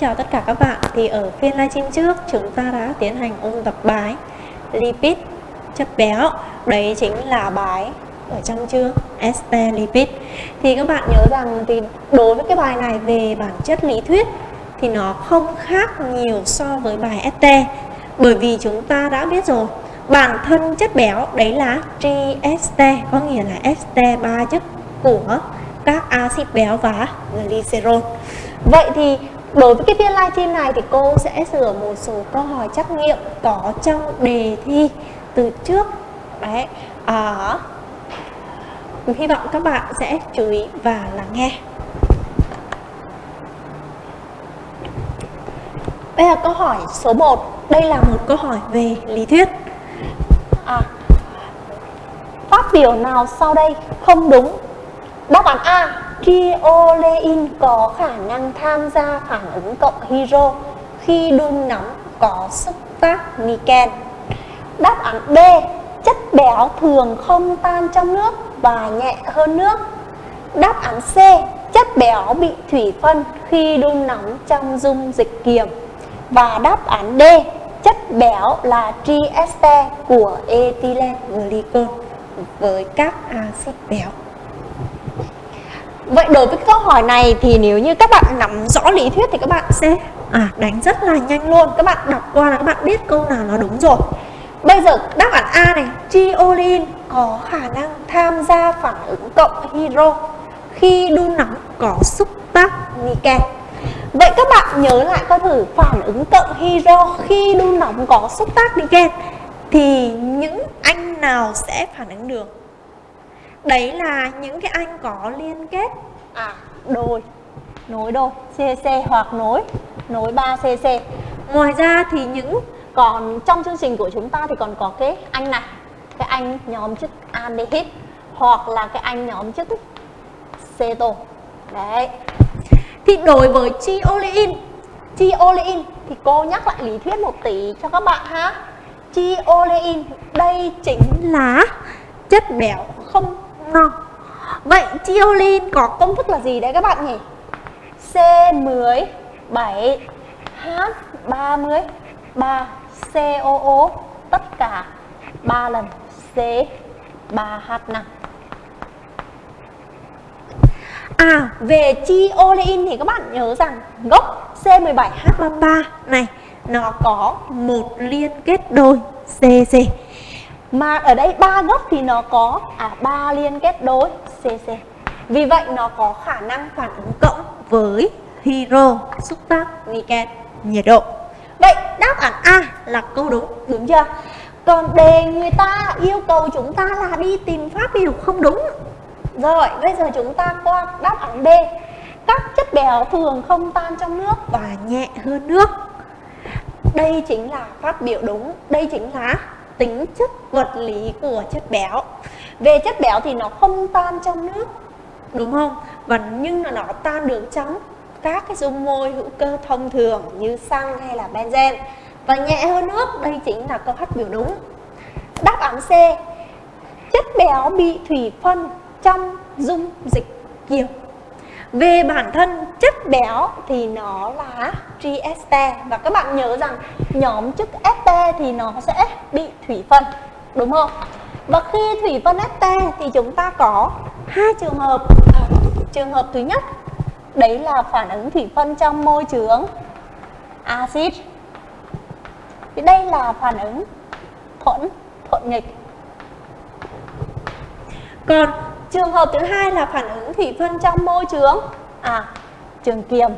chào tất cả các bạn. Thì ở phiên livestream trước, chúng ta đã tiến hành ôn tập bài Lipid chất béo. Đấy chính là bài ở trong chương ST Lipid. Thì các bạn nhớ rằng thì đối với cái bài này về bản chất lý thuyết Thì nó không khác nhiều so với bài ST Bởi vì chúng ta đã biết rồi, Bản thân chất béo, đấy là trieste Có nghĩa là ST ba chất của các axit béo và glycerol. Vậy thì đối với cái phiên livestream này thì cô sẽ sửa một số câu hỏi trắc nghiệm có trong đề thi từ trước. Đấy à, hy vọng các bạn sẽ chú ý và lắng nghe. Bây giờ câu hỏi số 1 Đây là một câu hỏi về lý thuyết. À, Phát biểu nào sau đây không đúng? Đáp án A Triolein có khả năng tham gia phản ứng cộng hydro, khi đun nóng có xúc tác niken. Đáp án B. Chất béo thường không tan trong nước và nhẹ hơn nước. Đáp án C. Chất béo bị thủy phân khi đun nóng trong dung dịch kiềm. Và đáp án D. Chất béo là trieste của ethylene glycol với các axit béo. Vậy đối với câu hỏi này thì nếu như các bạn nắm rõ lý thuyết thì các bạn sẽ à, đánh rất là nhanh luôn. Các bạn đọc qua là các bạn biết câu nào nó đúng rồi. Bây giờ đáp án A này Triolin có khả năng tham gia phản ứng cộng hydro Khi đun nóng có xúc tác niken Vậy các bạn nhớ lại coi thử phản ứng cộng hydro khi đun nóng có xúc tác niken Thì những anh nào sẽ phản ứng được? Đấy là những cái anh có liên kết à đôi nối đôi CC hoặc nối nối 3CC. Ngoài ra thì những còn trong chương trình của chúng ta thì còn có cái anh này, cái anh nhóm chất aldehyde hoặc là cái anh nhóm chất ceto. Đấy. Thì đối với triolein, triolein thì cô nhắc lại lý thuyết một tí cho các bạn ha. Triolein đây chính là chất béo không no Vậy chiolin có công thức là gì đấy các bạn nhỉ? C17 H30 3 COO tất cả 3 lần C3H5 À, về chiolein thì các bạn nhớ rằng gốc C17H33 này nó có một liên kết đôi CC mà ở đây ba gốc thì nó có à ba liên kết đối CC vì vậy nó có khả năng phản ứng cộng với hydro xúc tác niken nhiệt độ. Vậy đáp án A là câu đúng đúng chưa? Còn đề người ta yêu cầu chúng ta là đi tìm pháp biểu không đúng. Rồi, bây giờ chúng ta qua đáp án B. Các chất béo thường không tan trong nước và nhẹ hơn nước. Đây chính là phát biểu đúng, đây chính là tính chất vật lý của chất béo. Về chất béo thì nó không tan trong nước, đúng không? Và nhưng mà nó tan được trong các cái dung môi hữu cơ thông thường như xăng hay là benzen. Và nhẹ hơn nước, đây chính là câu hát biểu đúng. Đáp án C, chất béo bị thủy phân trong dung dịch kiềm về bản thân chất béo thì nó là triester và các bạn nhớ rằng nhóm chất este thì nó sẽ bị thủy phân đúng không? Và khi thủy phân este thì chúng ta có hai trường hợp. À, trường hợp thứ nhất đấy là phản ứng thủy phân trong môi trường axit. Thì đây là phản ứng thuận thuận nghịch. Còn Trường hợp thứ hai là phản ứng thủy phân trong môi trường à trường kiềm.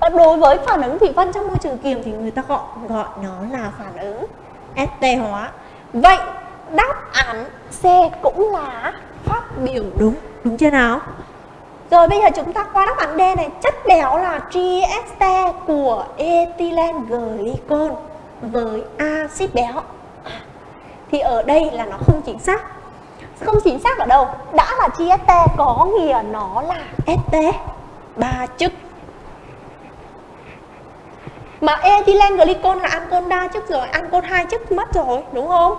Và đối với phản ứng thủy phân trong môi trường kiềm thì người ta gọi gọi nó là phản ứng st hóa. Vậy đáp án C cũng là phát biểu đúng, đúng chưa nào? Rồi bây giờ chúng ta qua đáp án D này, chất béo là trieste của ethylene glycol với axit béo. À, thì ở đây là nó không chính xác không chính xác ở đâu. Đã là chi st có nghĩa nó là st ba chức. Mà ethylene glycol là ancol đa chức rồi ancol hai chức mất rồi, đúng không?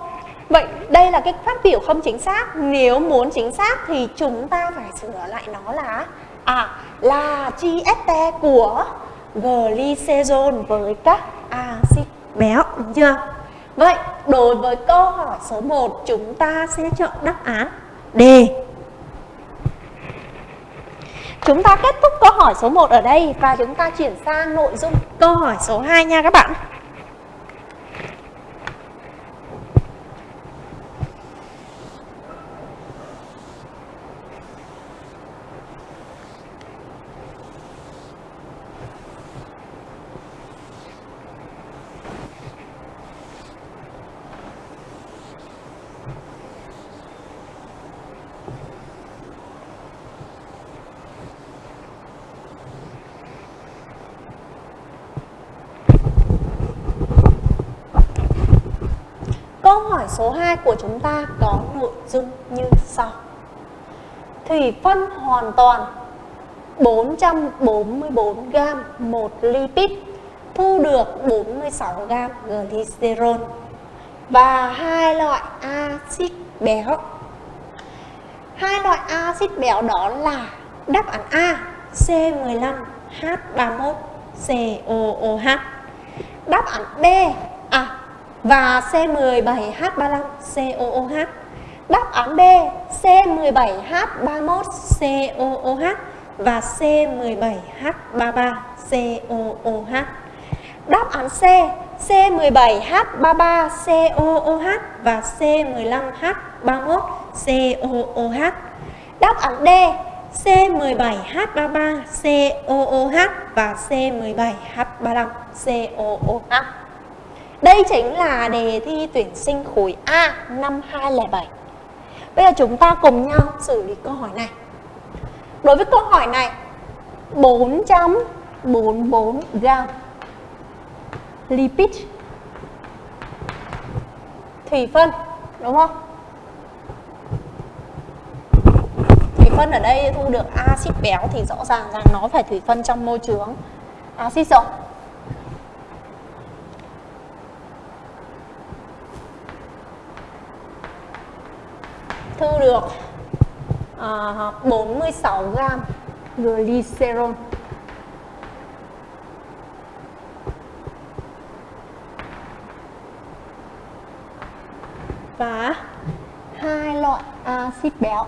Vậy đây là cái phát biểu không chính xác. Nếu muốn chính xác thì chúng ta phải sửa lại nó là à là chi st của glycerol với các axit béo, đúng chưa? Vậy đối với câu hỏi số 1 chúng ta sẽ chọn đáp án D. Chúng ta kết thúc câu hỏi số 1 ở đây và chúng ta chuyển sang nội dung câu hỏi số 2 nha các bạn. Số 2 của chúng ta có nội dung như sau. Thủy phân hoàn toàn 444 g một lipid, thu được 46 g glycerol và hai loại axit béo. Hai loại axit béo đó là đáp án A C15H31COOH. Đáp án B và C17H35COOH. Đáp án B C17H31COOH và C17H33COOH. Đáp án C C17H33COOH và C15H31COOH. Đáp án D C17H33COOH và C17H35COOH. Đây chính là đề thi tuyển sinh khối A năm 2007. Bây giờ chúng ta cùng nhau xử lý câu hỏi này. Đối với câu hỏi này 444 gram lipid thủy phân, đúng không? Thủy phân ở đây thu được axit béo thì rõ ràng rằng nó phải thủy phân trong môi trường axit rồi. Thu được ờ, uh, 46 gram glycerol. Và hai loại axit béo.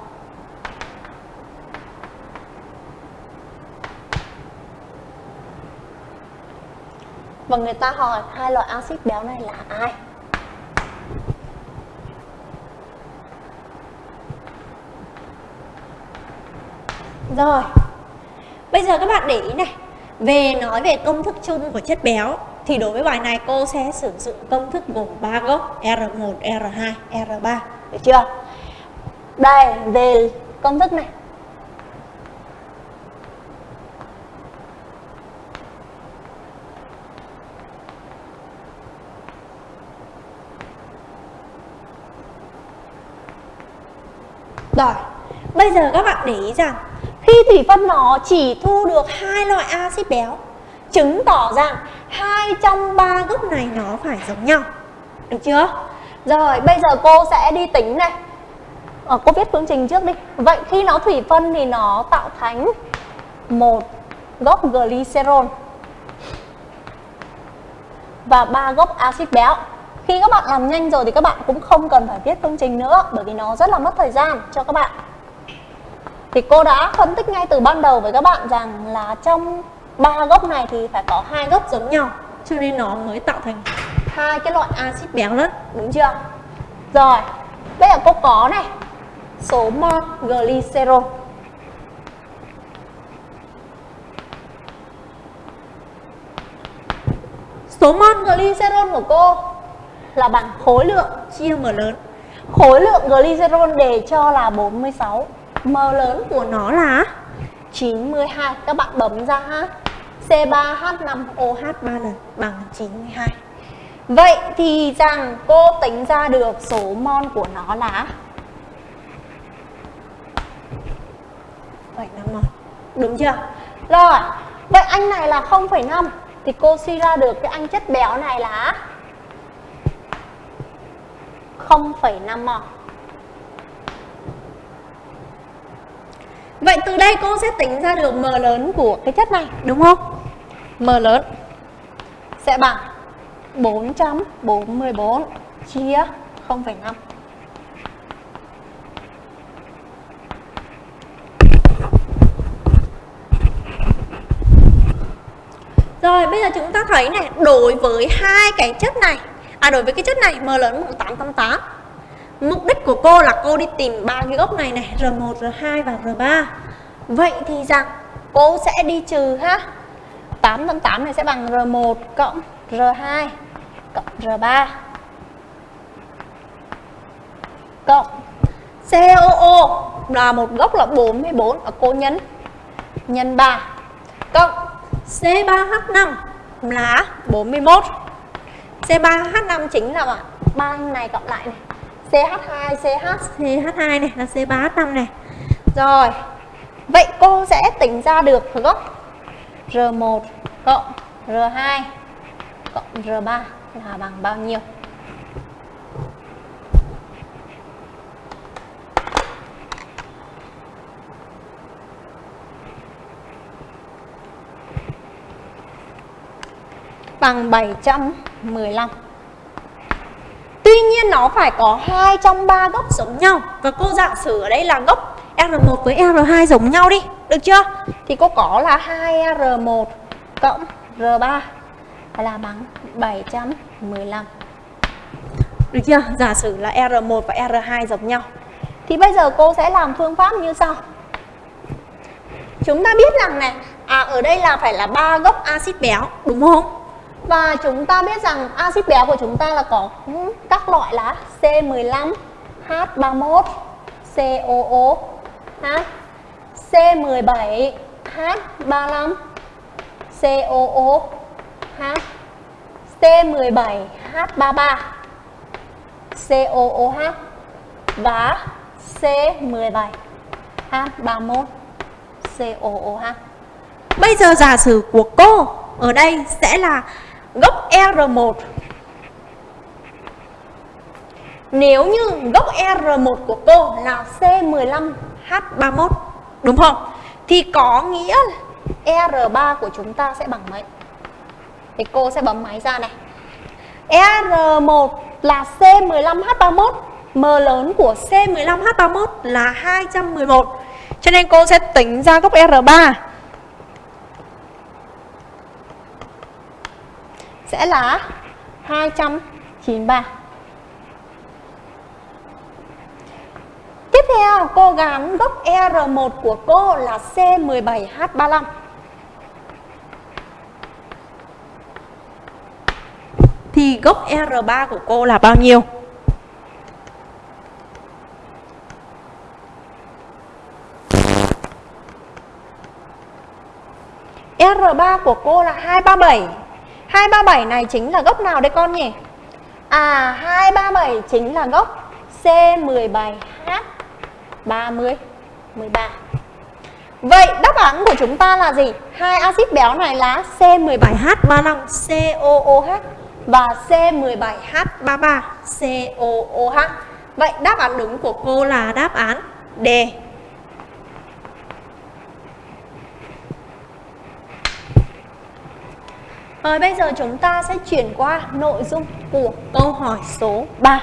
Và người ta hỏi hai loại axit béo này là ai? Rồi Bây giờ các bạn để ý này. Về nói về công thức chung của chất béo Thì đối với bài này cô sẽ sử dụng công thức gồm 3 gốc R1, R2, R3 Được chưa? Đây, về công thức này. Rồi, bây giờ các bạn để ý rằng khi thủy phân nó chỉ thu được hai loại axit béo. Chứng tỏ rằng hai trong ba gốc này nó phải giống nhau. Được chưa? Rồi bây giờ cô sẽ đi tính này. Ờ, cô viết phương trình trước đi. Vậy khi nó thủy phân thì nó tạo thành một gốc glycerol và ba gốc axit béo. Khi các bạn làm nhanh rồi thì các bạn cũng không cần phải viết phương trình nữa bởi vì nó rất là mất thời gian. Cho các bạn thì cô đã phân tích ngay từ ban đầu với các bạn rằng là trong ba gốc này thì phải có hai gốc giống nhau, cho nên nó mới tạo thành hai cái loại axit béo đó, đúng chưa? Rồi, bây giờ cô có này, số mol glycerol số mol glycerol của cô là bằng khối lượng chia m lớn. Khối lượng glycerol đề cho là 46 M lớn của nó là 92 Các bạn bấm ra ha. C3H5OH 3 lần bằng 92 Vậy thì rằng cô tính ra được số mol của nó là 7,5 mol Đúng chưa? Rồi Vậy anh này là 0,5 Thì cô suy ra được cái anh chất béo này là 0,5 mol Vậy từ đây cô sẽ tính ra được M lớn của cái chất này đúng không? M lớn sẽ bằng 444 chia 0,5 Rồi bây giờ chúng ta thấy này Đối với hai cái chất này À đối với cái chất này M lớn bằng 888 Mục đích của cô là cô đi tìm ba cái gốc này này R1, R2 và R3 Vậy thì rằng cô sẽ đi trừ ha. 888 này sẽ bằng R1 cộng R2 cộng R3 cộng COO là một gốc là 44 ở cô nhấn nhân 3 cộng C3H5 là 41 C3H5 chính là bạn ba này cộng lại này. CH2, CH, CH2 này là C3H5 này. Rồi Vậy cô sẽ tính ra được gốc R1 cộng R2 cộng R3 là bằng bao nhiêu? Bằng 715 Tuy nhiên nó phải có hai trong ba gốc giống nhau Và cô giả sử ở đây là gốc R1 với R2 giống nhau đi, Được chưa? Thì cô có là 2R1 cộng R3 là bằng 715 Được chưa? Giả sử là R1 và R2 giống nhau Thì bây giờ cô sẽ làm phương pháp như sau Chúng ta biết rằng này À ở đây là phải là ba gốc axit béo, Đúng không? Và chúng ta biết rằng axit béo của chúng ta là có các loại là C15, H31, COO, H, C17, H35, COO, H, C17, H33, COOH và C17, H31, COOH. Bây giờ giả sử của cô ở đây sẽ là gốc R1 Nếu như gốc R1 của cô là C15H31 Đúng không? Thì có nghĩa R3 của chúng ta sẽ bằng mấy? Thì cô sẽ bấm máy ra này R1 là C15H31 M lớn của C15H31 là 211 Cho nên cô sẽ tính ra gốc R3 sẽ là 293 Tiếp theo, cô gắn gốc R1 của cô là C17H35 Thì gốc R3 của cô là bao nhiêu? R3 của cô là 237 237 này chính là gốc nào đây con nhỉ? À 237 chính là gốc C17H 30 13 Vậy đáp án của chúng ta là gì? Hai axit béo này là C17H35 COOH và C17H33 COOH. Vậy đáp án đúng của cô là đáp án D. Rồi bây giờ chúng ta sẽ chuyển qua nội dung của câu hỏi số 3.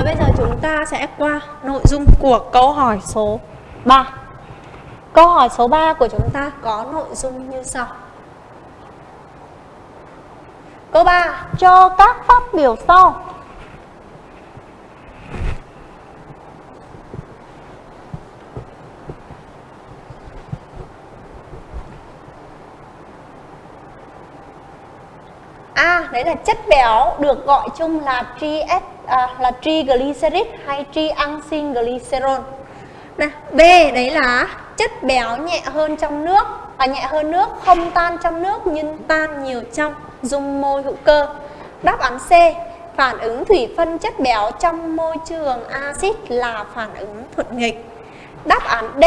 Và bây giờ chúng ta sẽ qua nội dung của câu hỏi số 3 Câu hỏi số 3 của chúng ta có nội dung như sau. Câu 3 Cho các phát biểu sau. A, đấy là chất béo được gọi chung là TS à, là triglycerid hay triangsinglycerol. Này, B đấy là chất béo nhẹ hơn trong nước và nhẹ hơn nước không tan trong nước nhưng tan nhiều trong dung môi hữu cơ. Đáp án C phản ứng thủy phân chất béo trong môi trường axit là phản ứng thuận nghịch. Đáp án D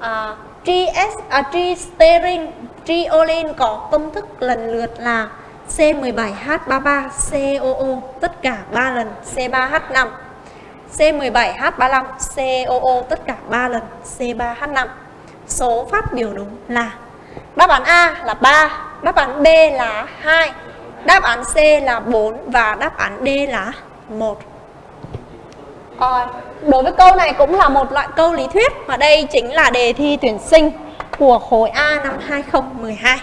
à, GS, à, tristerin, triolin có công thức lần lượt là C17H33COO tất cả 3 lần C3H5 C17H35COO tất cả 3 lần C3H5 Số phát biểu đúng là Đáp án A là 3 Đáp án B là 2 Đáp án C là 4 Và đáp án D là 1 Rồi, đối với câu này cũng là một loại câu lý thuyết Và đây chính là đề thi tuyển sinh của khối A năm 2012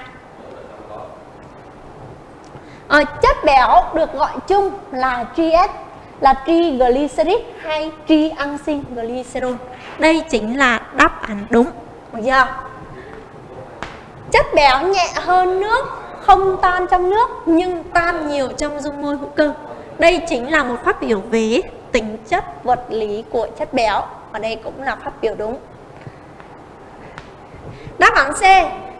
à, chất béo được gọi chung là GS là triglycerid hay triancylglycerol đây chính là đáp án đúng. Được chưa? Chất béo nhẹ hơn nước không tan trong nước nhưng tan nhiều trong dung môi hữu cơ. Đây chính là một phát biểu về tính chất vật lý của chất béo và đây cũng là phát biểu đúng. Đáp án C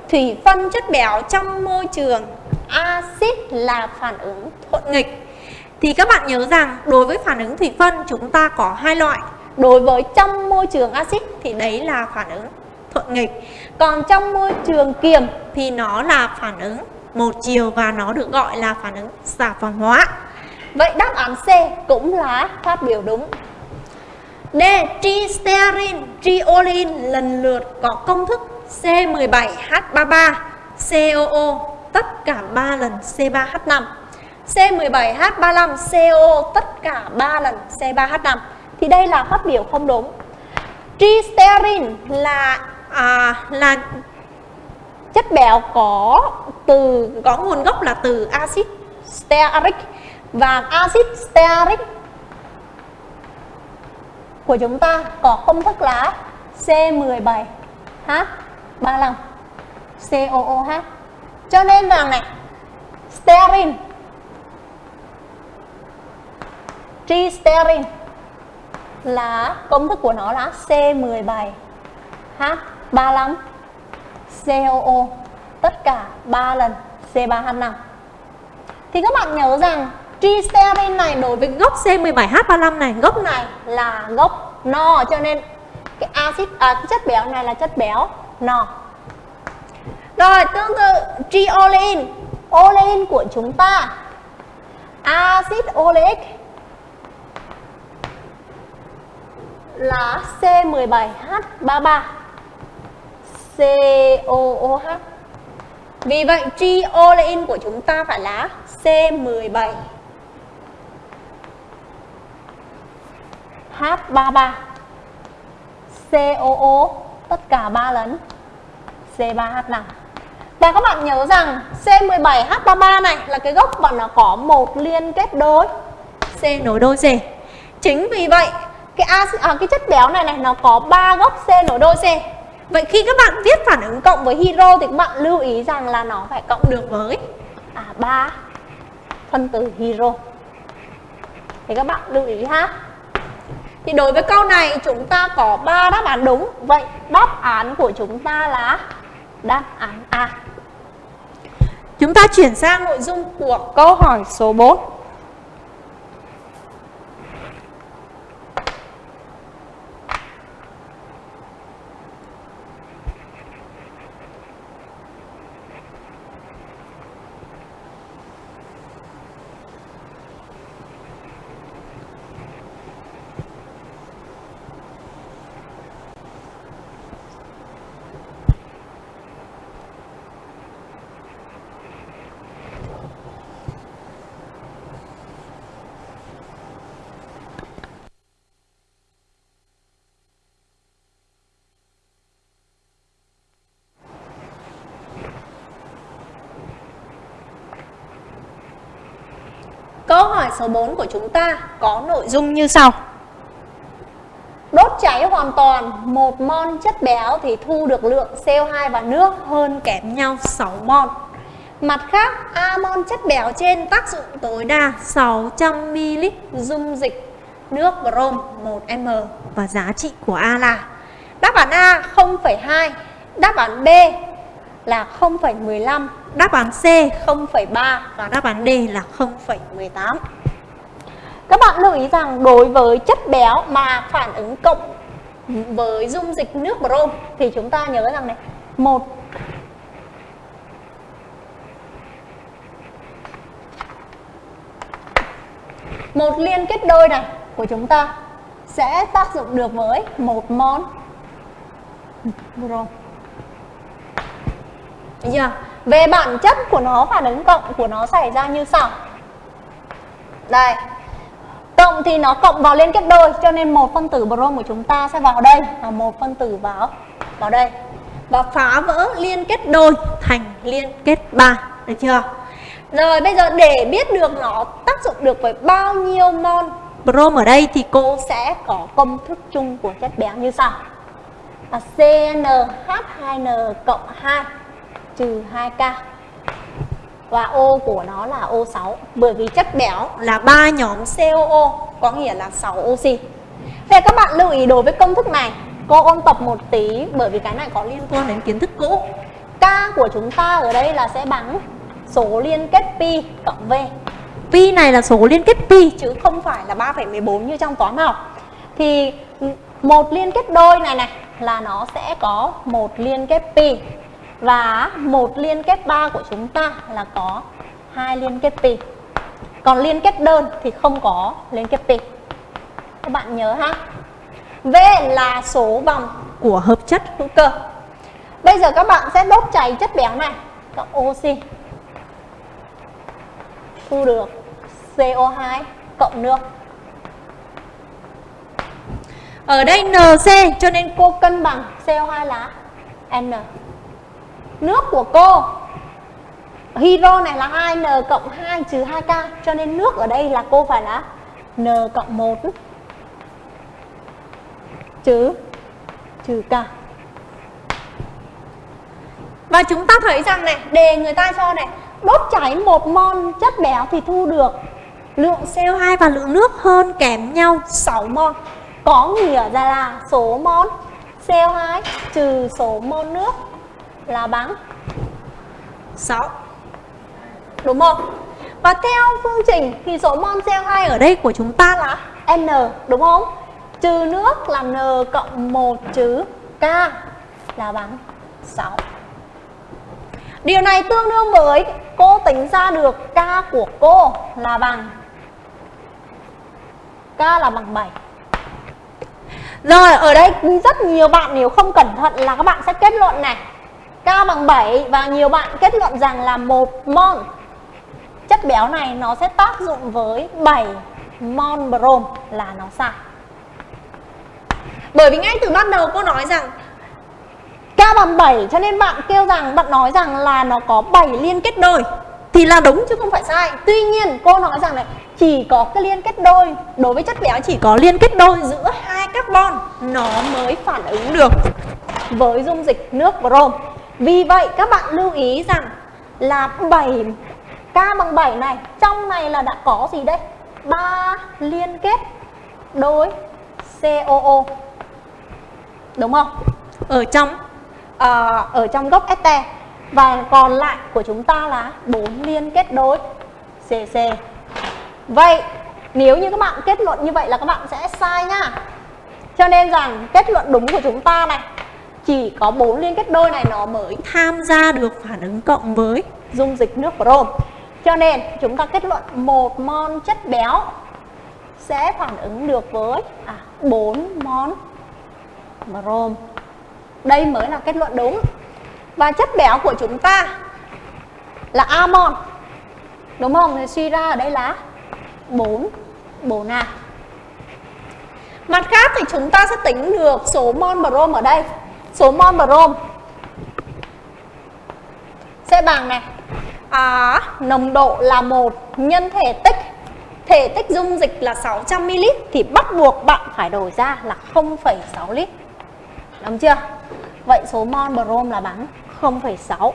thủy phân chất béo trong môi trường axit là phản ứng thuận nghịch. Thì các bạn nhớ rằng đối với phản ứng thủy phân chúng ta có hai loại. Đối với trong môi trường axit thì đấy là phản ứng thuận nghịch. Còn trong môi trường kiềm thì nó là phản ứng một chiều và nó được gọi là phản ứng xả phòng hóa. Vậy đáp án C cũng là phát biểu đúng. D. Tristerin, triolin lần lượt có công thức C17H33, COO tất cả 3 lần C3H5 C17H35CO tất cả 3 lần C3H5 thì đây là phát biểu không đúng. Tristerin là à, là chất béo có từ có nguồn gốc là từ axit stearic. Và axit stearic của chúng ta có công thức là C17H35 COOH cho nên rằng này stearin. Tristerin là công thức của nó là C17 H35 COO tất cả 3 lần C3H5 thì các bạn nhớ rằng tristerin này đối với gốc C17H35 này gốc này là gốc no cho nên cái axit à, cái chất béo này là chất béo no rồi, tương tự, triolein, Olein của chúng ta. Acid oleic là C17H33 COOH Vì vậy, triolein của chúng ta phải là C17 H33 COO tất cả 3 lần. C3H5 và các bạn nhớ rằng C17H33 này là cái gốc mà nó có một liên kết đôi C nối đôi C. Chính vì vậy cái acid, à, cái chất béo này này nó có ba gốc C nối đôi C. Vậy khi các bạn viết phản ứng cộng với hydro thì các bạn lưu ý rằng là nó phải cộng được với à, ba phân tử hydro. Thì các bạn lưu ý ha. Thì đối với câu này chúng ta có 3 đáp án đúng. Vậy đáp án của chúng ta là đáp án A. Chúng ta chuyển sang nội dung của câu hỏi số 4. Câu hỏi số 4 của chúng ta có nội dung như sau. Đốt cháy hoàn toàn một mol chất béo thì thu được lượng CO2 và nước hơn kém nhau 6 mol. Mặt khác, A mol chất béo trên tác dụng tối đa 600ml dung dịch nước brom 1m và giá trị của A là Đáp án A 0,2, đáp án B là 0,15, đáp án C 0,3 và đáp án D là 0,18. Các bạn lưu ý rằng đối với chất béo mà phản ứng cộng với dung dịch nước brom thì chúng ta nhớ rằng này, một một liên kết đôi này của chúng ta sẽ tác dụng được với một mol brom. Được chưa? Về bản chất của nó phản ứng cộng của nó xảy ra như sau. Đây. Cộng thì nó cộng vào liên kết đôi, cho nên một phân tử brom của chúng ta sẽ vào đây và một phân tử vào vào đây và phá vỡ liên kết đôi thành liên kết ba được chưa? Rồi bây giờ để biết được nó tác dụng được với bao nhiêu mol brom ở đây thì cô sẽ có công thức chung của chất béo như sau. Là CnH2n cộng 2 trừ 2K và O của nó là O6 bởi vì chất béo là ba nhóm COO có nghĩa là 6 oxy. Thế các bạn lưu ý đối với công thức này cô ôn tập một tí bởi vì cái này có liên quan đến kiến thức cũ. K của chúng ta ở đây là sẽ bằng số liên kết pi cộng V. Pi này là số liên kết pi chứ không phải là 3,14 như trong toán học. Thì một liên kết đôi này này là nó sẽ có một liên kết pi và một liên kết ba của chúng ta là có hai liên kết pi. Còn liên kết đơn thì không có liên kết pi. Các bạn nhớ ha? V là số vòng của hợp chất hữu cơ. Bây giờ các bạn sẽ đốt cháy chất béo này, cộng oxy. Thu được CO2 cộng nước. Ở đây NC cho nên cô cân bằng CO2 là N. Nước của cô. Hydro này là 2N cộng 2 trừ 2K Cho nên nước ở đây là cô phải là N cộng 1 Trừ Trừ K. Và chúng ta thấy rằng này Đề người ta cho này, Đốt cháy một mol chất béo thì thu được Lượng CO2 và lượng nước hơn kém nhau 6 mol Có nghĩa ra là số mol CO2 trừ số mol nước là bằng 6 Đúng không? Và theo phương trình thì số mol CO2 ở đây của chúng ta là N, đúng không? Trừ nước là N cộng 1 trừ K là bằng 6 Điều này tương đương với cô tính ra được K của cô là bằng K là bằng 7 Rồi, ở đây rất nhiều bạn nếu không cẩn thận là các bạn sẽ kết luận này. K bằng 7 và nhiều bạn kết luận rằng là một mol chất béo này nó sẽ tác dụng với 7 mol brom là nó sai. Bởi vì ngay từ ban đầu cô nói rằng K bằng 7 cho nên bạn kêu rằng, bạn nói rằng là nó có 7 liên kết đôi thì là đúng chứ không phải sai. Tuy nhiên, cô nói rằng này, chỉ có cái liên kết đôi, đối với chất béo chỉ có liên kết đôi giữa hai carbon, nó mới phản ứng được với dung dịch nước brom vì vậy các bạn lưu ý rằng là 7 K bằng 7 này Trong này là đã có gì đây? ba liên kết đôi COO Đúng không? Ở trong uh, ở trong gốc este Và còn lại của chúng ta là bốn liên kết đôi CC Vậy nếu như các bạn kết luận như vậy là các bạn sẽ sai nhá Cho nên rằng kết luận đúng của chúng ta này chỉ có bốn liên kết đôi này nó mới tham gia được phản ứng cộng với dung dịch nước brom. Cho nên chúng ta kết luận một mol chất béo sẽ phản ứng được với à, 4 mol brom. Đây mới là kết luận đúng. Và chất béo của chúng ta là amon. Đúng không? Thì suy ra ở đây là 4 4 A. Mặt khác thì chúng ta sẽ tính được số mol brom ở đây số mol brom sẽ bằng này. À, nồng độ là một nhân thể tích. Thể tích dung dịch là 600ml thì bắt buộc bạn phải đổi ra là 0,6 lít. Đúng chưa? Vậy số mol brom là bằng 0,6.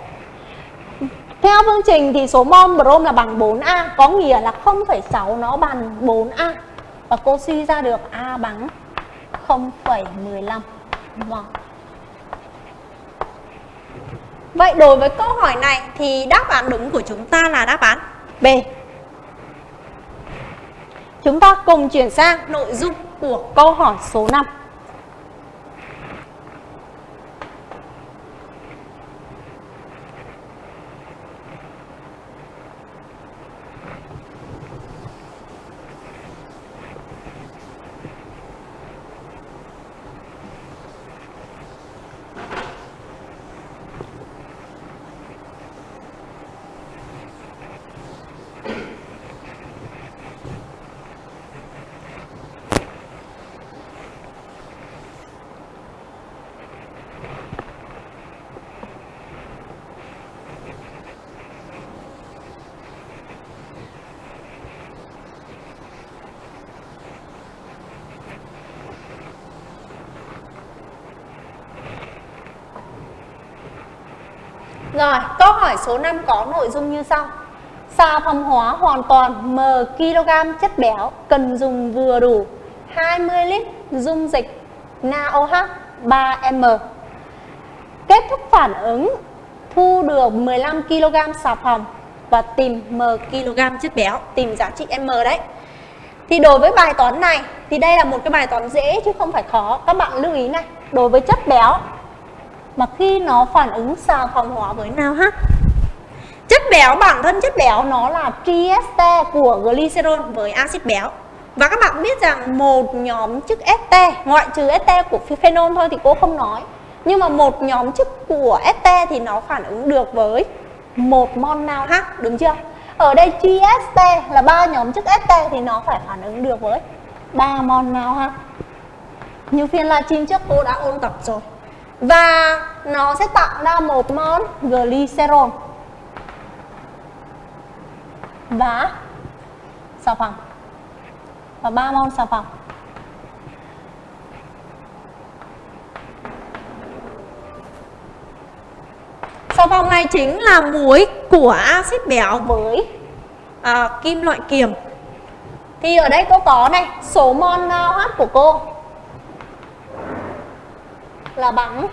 Theo phương trình thì số mol brom là bằng 4A Có nghĩa là 0,6 nó bằng 4A Và cô suy ra được A bằng 0,15 mol Vậy đối với câu hỏi này thì đáp án đúng của chúng ta là đáp án B. Chúng ta cùng chuyển sang nội dung của câu hỏi số 5 Rồi, câu hỏi số 5 có nội dung như sau. Xà phòng hóa hoàn toàn m kg chất béo cần dùng vừa đủ 20 lít dung dịch NaOH 3M. Kết thúc phản ứng thu được 15 kg xà phòng và tìm m kg chất béo, tìm giá trị m đấy. Thì đối với bài toán này thì đây là một cái bài toán dễ chứ không phải khó. Các bạn lưu ý này, đối với chất béo mà khi nó phản ứng xà phòng hóa với nào ha? Chất béo, bản thân chất béo nó là trieste của glycerol với axit béo. Và các bạn biết rằng một nhóm chức este, ngoại trừ este của phenol thôi thì cô không nói. Nhưng mà một nhóm chức của este thì nó phản ứng được với một mol nào ha? Đúng chưa? Ở đây trieste là ba nhóm chức este thì nó phải phản ứng được với ba mol nào ha? Như phiên livestream trước cô đã ôn tập rồi và nó sẽ tạo ra một mol glycerol. Và xà phòng. Và ba mol xà phòng. Xà phòng này chính là muối của axit béo với à, kim loại kiềm. Thì ở đây cô có này số mol NaOH của cô là bằng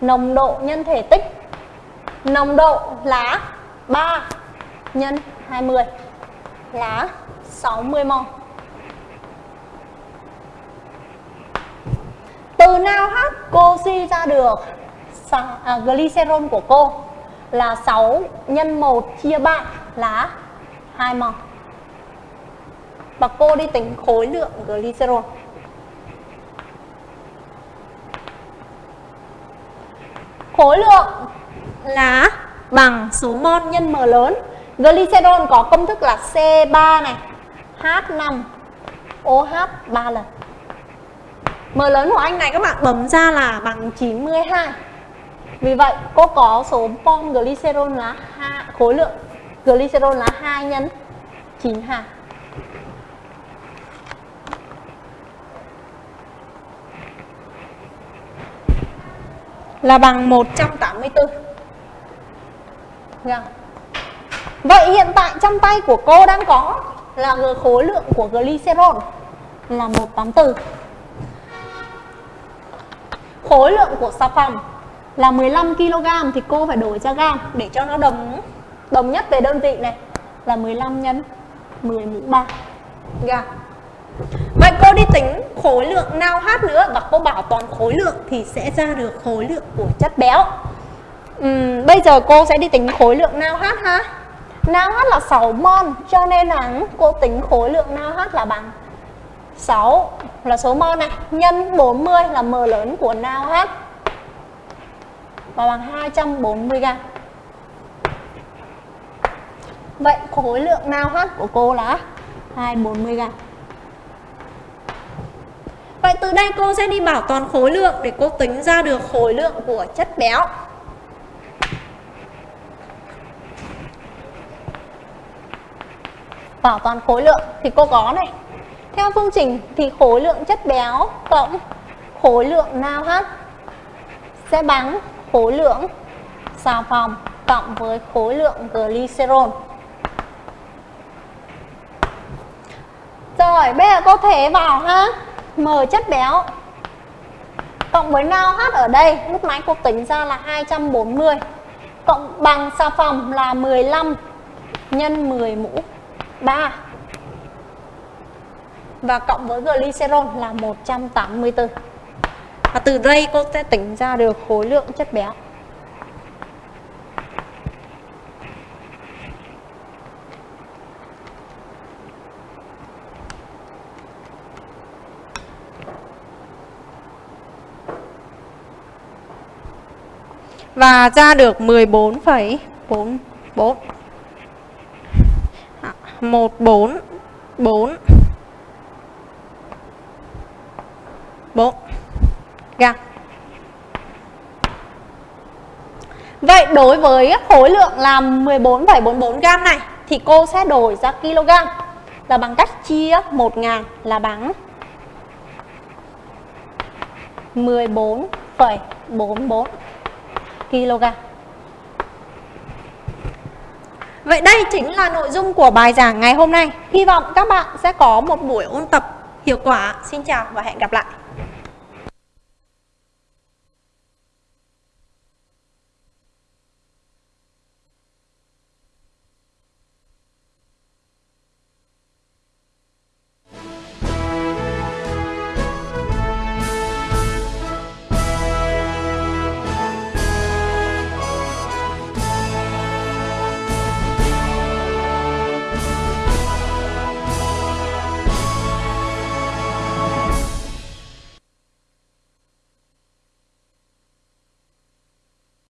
nồng độ nhân thể tích. Nồng độ là 3 nhân 20 là 60 mol. Từ nào hát cô suy ra được? À, glycerol của cô là 6 nhân 1 chia 3 là 2 mol. Và cô đi tính khối lượng glycerol. Khối lượng là bằng số mol nhân m lớn. Glycerol có công thức là C3 này H5 OH 3 lần. M lớn của anh này các bạn bấm ra là bằng 92 Vì vậy cô có số mol glycerol là 2, khối lượng glycerol là 2 nhân 92 là bằng 184 Được. Vậy hiện tại trong tay của cô đang có là khối lượng của glycerol là 184 Khối lượng của xà phòng là 15 kg thì cô phải đổi cho gam để cho nó đồng đồng nhất về đơn vị này là 15 nhân 10 mũ 3 gam. Vậy cô đi tính khối lượng nào hát nữa và cô bảo toàn khối lượng thì sẽ ra được khối lượng của chất béo. Uhm, bây giờ cô sẽ đi tính khối lượng nào hát ha. Nào hát là 6 mol cho nên là cô tính khối lượng nào hát là bằng 6 là số mol này nhân 40 là m lớn của nào hát và bằng 240 g. Vậy khối lượng nào hát của cô là 240 g. Vậy từ đây cô sẽ đi bảo toàn khối lượng để cô tính ra được khối lượng của chất béo. bảo toàn khối lượng thì cô có này theo phương trình thì khối lượng chất béo cộng khối lượng NaOH sẽ bằng khối lượng xà phòng cộng với khối lượng glycerol. Rồi, bây giờ cô thế vào ha. M chất béo. Cộng với NaOH ở đây, lúc nãy cô tính ra là 240 cộng bằng xà phòng là 15 nhân 10 mũ 3 và cộng với glycerol là 184 và từ đây cô sẽ tính ra được khối lượng chất béo. Và ra được 14,44 144 4 4 gam. Vậy đối với khối lượng là 14,44 gam này thì cô sẽ đổi ra kg là bằng cách chia 1000 là bằng 14,44 kg. Vậy đây chính là nội dung của bài giảng ngày hôm nay. Hy vọng các bạn sẽ có một buổi ôn tập hiệu quả. Xin chào và hẹn gặp lại.